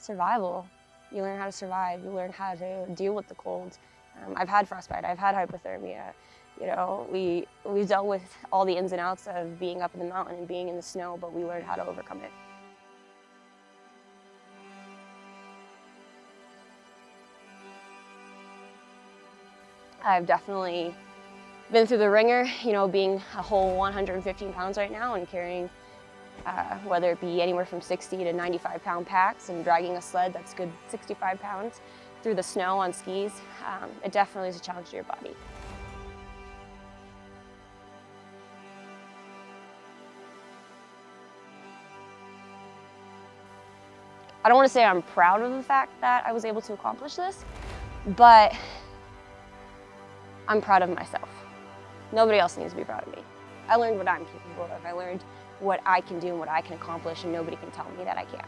survival. You learn how to survive. You learn how to deal with the cold. Um, I've had frostbite. I've had hypothermia. You know, we we dealt with all the ins and outs of being up in the mountain and being in the snow, but we learned how to overcome it. I've definitely been through the ringer, you know, being a whole 115 pounds right now and carrying uh, whether it be anywhere from 60 to 95 pound packs and dragging a sled that's good 65 pounds through the snow on skis. Um, it definitely is a challenge to your body. I don't want to say I'm proud of the fact that I was able to accomplish this, but I'm proud of myself. Nobody else needs to be proud of me. I learned what I'm capable of. I learned what I can do and what I can accomplish and nobody can tell me that I can't.